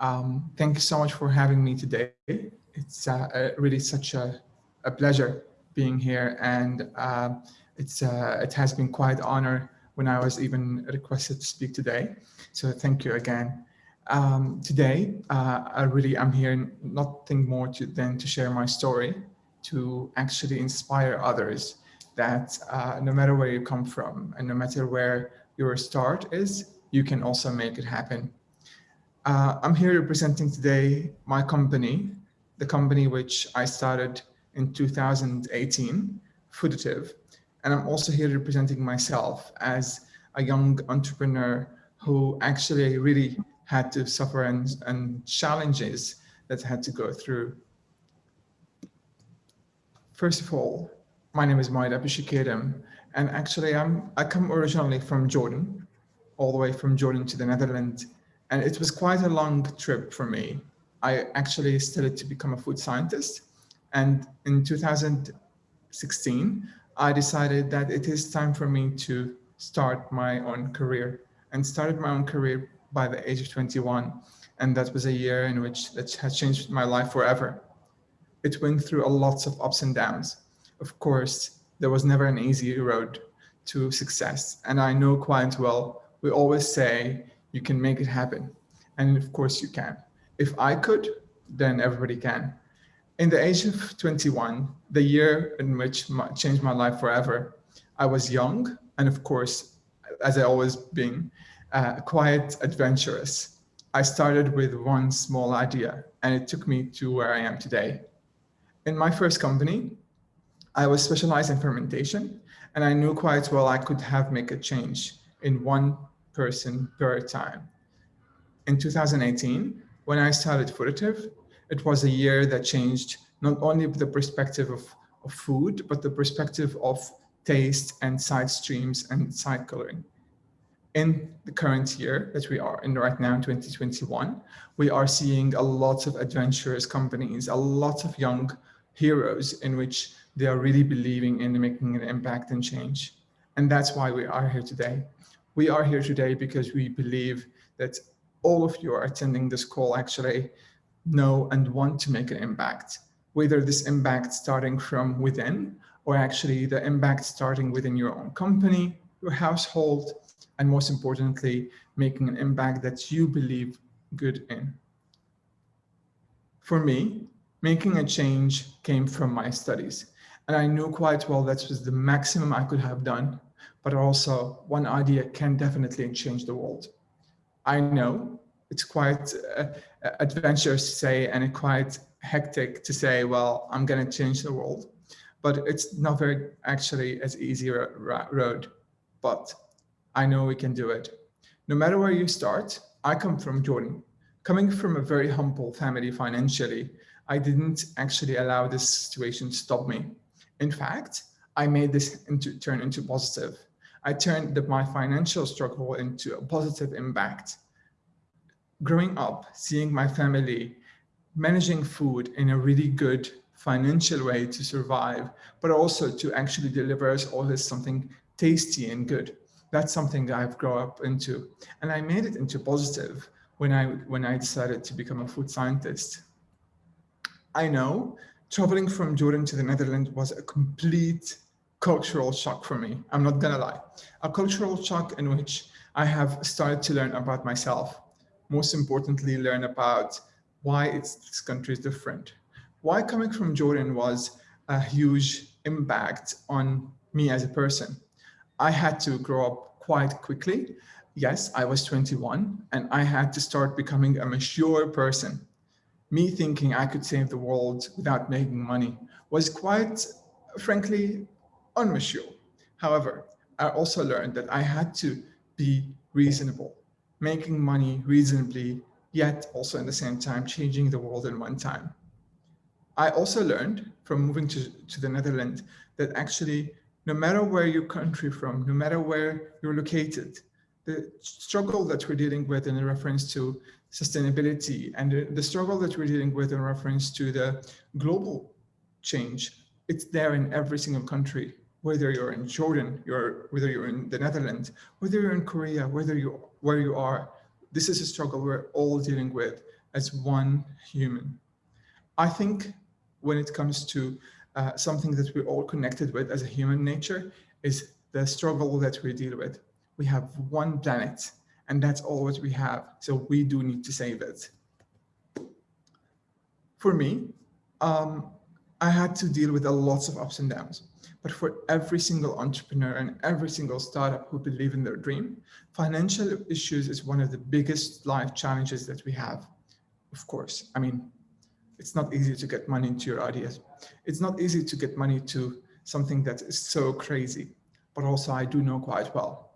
Um, thank you so much for having me today. It's uh, really such a, a, pleasure being here and uh, it's uh, it has been quite an honor when I was even requested to speak today. So thank you again. Um, today, uh, I really am here nothing more to, than to share my story, to actually inspire others that uh, no matter where you come from and no matter where your start is, you can also make it happen. Uh, I'm here representing today my company, the company which I started in 2018, Fooditive. And I'm also here representing myself as a young entrepreneur who actually really had to suffer and, and challenges that had to go through. First of all, my name is Moayad Abushokhedim, and actually I'm, I come originally from Jordan, all the way from Jordan to the Netherlands. And it was quite a long trip for me. I actually studied to become a food scientist. And in 2016, I decided that it is time for me to start my own career and started my own career by the age of 21. And that was a year in which that has changed my life forever. It went through a lots of ups and downs. Of course, there was never an easy road to success. And I know quite well, we always say you can make it happen. And of course you can. If I could, then everybody can in the age of 21, the year in which my, changed my life forever, I was young and of course, as I always been, uh, quite adventurous. I started with one small idea and it took me to where I am today. In my first company, I was specialized in fermentation and I knew quite well I could have make a change in one person per time. In 2018, when I started Fooditive, it was a year that changed not only the perspective of, of food, but the perspective of taste and side streams and side coloring. In the current year that we are in right now, 2021, we are seeing a lot of adventurous companies, a lot of young heroes in which they are really believing in making an impact and change. And that's why we are here today. We are here today because we believe that all of you are attending this call actually know and want to make an impact, whether this impact starting from within or actually the impact starting within your own company, your household, and most importantly, making an impact that you believe good in. For me, making a change came from my studies. And I knew quite well that was the maximum I could have done, but also one idea can definitely change the world. I know it's quite uh, adventurous to say and quite hectic to say, well, I'm going to change the world. But it's not very actually as easy road, but I know we can do it. No matter where you start, I come from Jordan. Coming from a very humble family financially, I didn't actually allow this situation to stop me. In fact, I made this into turn into positive. I turned the, my financial struggle into a positive impact growing up, seeing my family managing food in a really good financial way to survive, but also to actually deliver us all this something tasty and good. That's something I've grown up into. And I made it into positive when I, when I decided to become a food scientist. I know traveling from Jordan to the Netherlands was a complete cultural shock for me. I'm not gonna lie. A cultural shock in which I have started to learn about myself, most importantly, learn about why it's, this country is different. Why coming from Jordan was a huge impact on me as a person. I had to grow up quite quickly. Yes, I was 21 and I had to start becoming a mature person. Me thinking I could save the world without making money was quite, frankly, unmature. However, I also learned that I had to be reasonable making money reasonably, yet also in the same time changing the world in one time. I also learned from moving to, to the Netherlands that actually, no matter where your country from, no matter where you're located, the struggle that we're dealing with in reference to sustainability and the, the struggle that we're dealing with in reference to the global change, it's there in every single country whether you're in Jordan, you're, whether you're in the Netherlands, whether you're in Korea, whether you where you are, this is a struggle we're all dealing with as one human. I think when it comes to uh, something that we're all connected with as a human nature is the struggle that we deal with. We have one planet and that's all what we have. So we do need to save it. For me, um, I had to deal with a lots of ups and downs. But for every single entrepreneur and every single startup who believe in their dream, financial issues is one of the biggest life challenges that we have. Of course, I mean, it's not easy to get money into your ideas. It's not easy to get money to something that is so crazy, but also I do know quite well.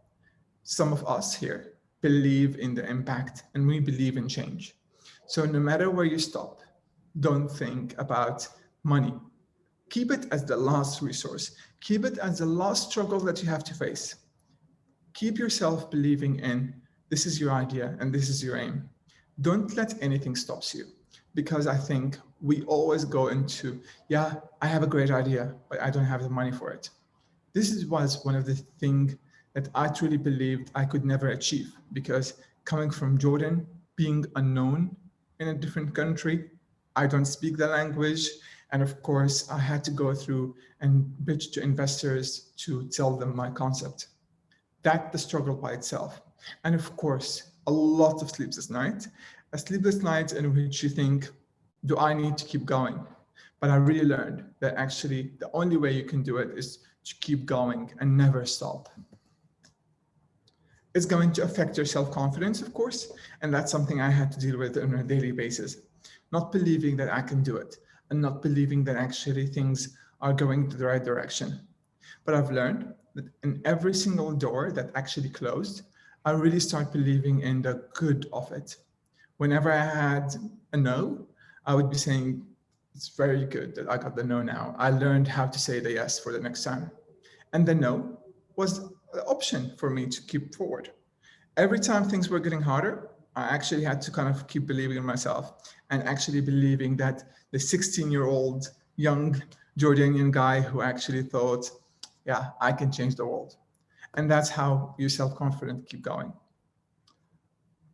Some of us here believe in the impact and we believe in change. So no matter where you stop, don't think about money. Keep it as the last resource. Keep it as the last struggle that you have to face. Keep yourself believing in this is your idea and this is your aim. Don't let anything stops you because I think we always go into, yeah, I have a great idea, but I don't have the money for it. This was one of the things that I truly believed I could never achieve because coming from Jordan, being unknown in a different country, I don't speak the language. And of course, I had to go through and pitch to investors to tell them my concept. That the struggle by itself. And of course, a lot of sleepless nights, a sleepless night in which you think, do I need to keep going? But I really learned that actually the only way you can do it is to keep going and never stop. It's going to affect your self-confidence, of course, and that's something I had to deal with on a daily basis. Not believing that I can do it and not believing that actually things are going to the right direction. But I've learned that in every single door that actually closed, I really start believing in the good of it. Whenever I had a no, I would be saying, it's very good that I got the no now. I learned how to say the yes for the next time. And the no was an option for me to keep forward. Every time things were getting harder, I actually had to kind of keep believing in myself and actually believing that the 16 year old young Jordanian guy who actually thought, yeah, I can change the world. And that's how you self-confident keep going.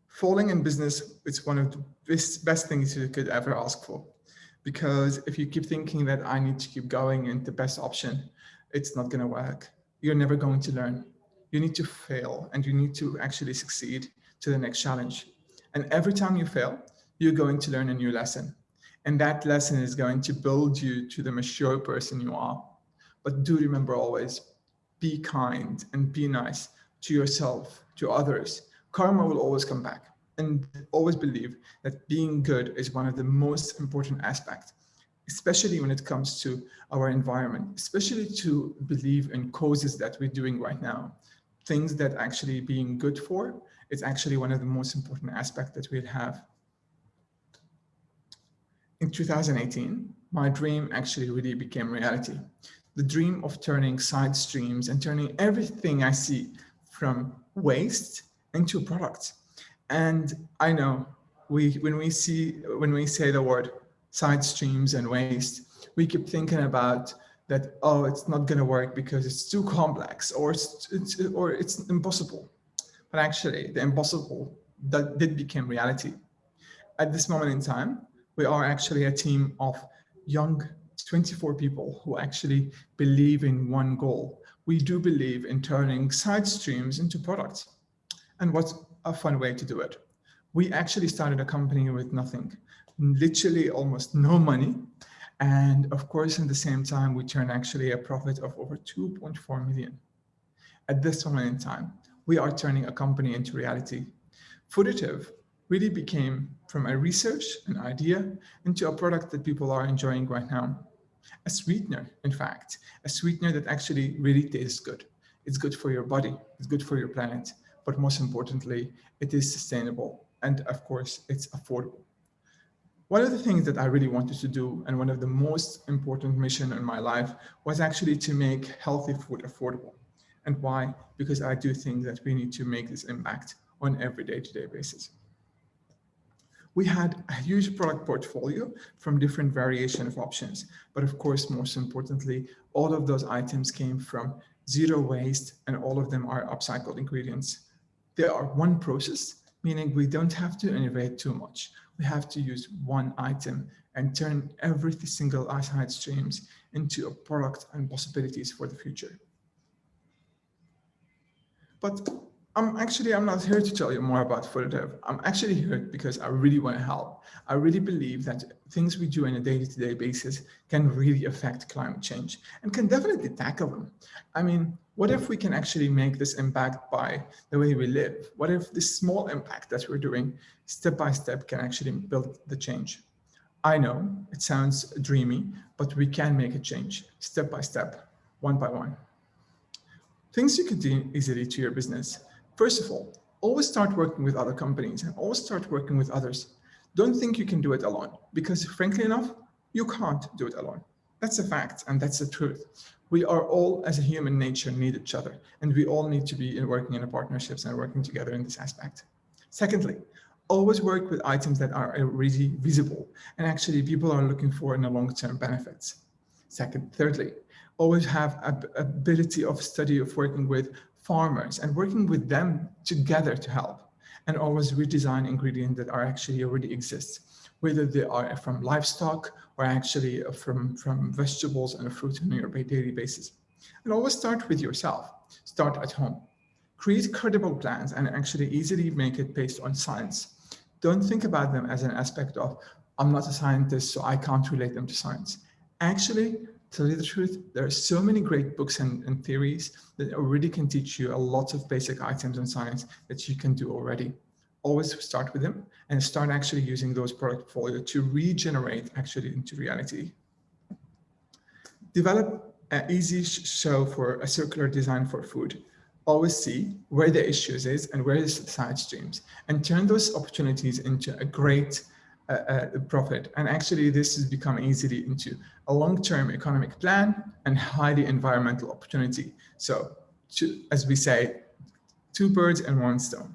Falling in business, it's one of the best, best things you could ever ask for. Because if you keep thinking that I need to keep going and the best option, it's not going to work you're never going to learn. You need to fail and you need to actually succeed to the next challenge. And every time you fail, you're going to learn a new lesson. And that lesson is going to build you to the mature person you are. But do remember always, be kind and be nice to yourself, to others. Karma will always come back and always believe that being good is one of the most important aspects especially when it comes to our environment, especially to believe in causes that we're doing right now, things that actually being good for is actually one of the most important aspects that we'll have. In 2018, my dream actually really became reality. The dream of turning side streams and turning everything I see from waste into products. And I know we when we see when we say the word side streams and waste, we keep thinking about that, oh, it's not going to work because it's too complex or it's, it's, or it's impossible. But actually, the impossible that did become reality. At this moment in time, we are actually a team of young 24 people who actually believe in one goal. We do believe in turning side streams into products. And what's a fun way to do it? We actually started a company with nothing literally almost no money. And of course, in the same time, we turn actually a profit of over 2.4 million. At this moment in time, we are turning a company into reality. Fooditive really became from a research, an idea, into a product that people are enjoying right now. A sweetener, in fact, a sweetener that actually really tastes good. It's good for your body, it's good for your planet, but most importantly, it is sustainable. And of course, it's affordable. One of the things that I really wanted to do and one of the most important mission in my life was actually to make healthy food affordable. And why? Because I do think that we need to make this impact on every day-to-day -day basis. We had a huge product portfolio from different variation of options, but of course, most importantly, all of those items came from zero waste and all of them are upcycled ingredients. They are one process meaning we don't have to innovate too much. We have to use one item and turn every single side streams into a product and possibilities for the future. But I'm actually, I'm not here to tell you more about Dev. I'm actually here because I really want to help. I really believe that things we do on a day-to-day -day basis can really affect climate change and can definitely tackle them. I mean, what if we can actually make this impact by the way we live? What if this small impact that we're doing step by step can actually build the change? I know it sounds dreamy, but we can make a change step by step, one by one. Things you can do easily to your business First of all, always start working with other companies and always start working with others. Don't think you can do it alone because frankly enough, you can't do it alone. That's a fact and that's the truth. We are all as a human nature need each other and we all need to be in working in partnerships and working together in this aspect. Secondly, always work with items that are already visible and actually people are looking for in the long-term benefits. Second, thirdly, always have a ability of study of working with farmers and working with them together to help and always redesign ingredients that are actually already exist, whether they are from livestock or actually from, from vegetables and fruit on your daily basis. And always start with yourself, start at home. Create credible plans and actually easily make it based on science. Don't think about them as an aspect of, I'm not a scientist, so I can't relate them to science. Actually, tell you the truth, there are so many great books and, and, theories that already can teach you a lot of basic items in science that you can do already. Always start with them and start actually using those product portfolio to regenerate actually into reality. Develop an easy show for a circular design for food. Always see where the issues is and where the side streams and turn those opportunities into a great uh, profit. And actually, this has become easily into a long-term economic plan and highly environmental opportunity. So, to, as we say, two birds and one stone.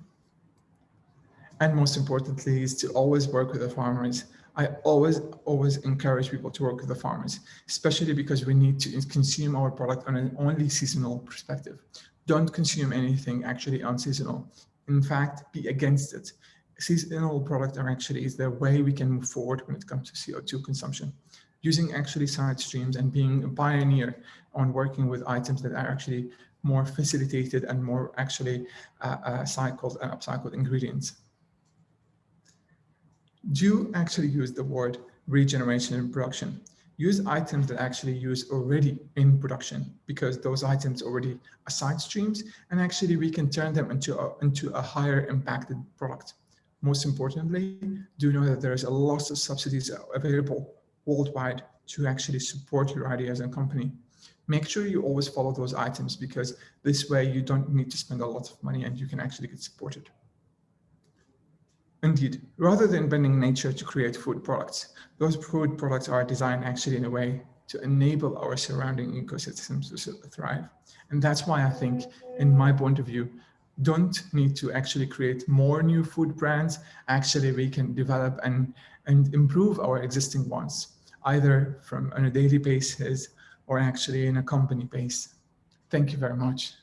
And most importantly is to always work with the farmers. I always, always encourage people to work with the farmers, especially because we need to consume our product on an only seasonal perspective. Don't consume anything actually unseasonal. In fact, be against it seasonal products are actually is the way we can move forward when it comes to CO2 consumption. Using actually side streams and being a pioneer on working with items that are actually more facilitated and more actually uh, uh, cycled and upcycled ingredients. Do actually use the word regeneration in production. Use items that actually use already in production because those items already are side streams and actually we can turn them into a, into a higher impacted product. Most importantly, do know that there is a lot of subsidies available worldwide to actually support your ideas and company. Make sure you always follow those items because this way you don't need to spend a lot of money and you can actually get supported. Indeed, rather than bending nature to create food products, those food products are designed actually in a way to enable our surrounding ecosystems to thrive. And that's why I think, in my point of view, don't need to actually create more new food brands. Actually, we can develop and, and improve our existing ones, either from on a daily basis or actually in a company base. Thank you very much.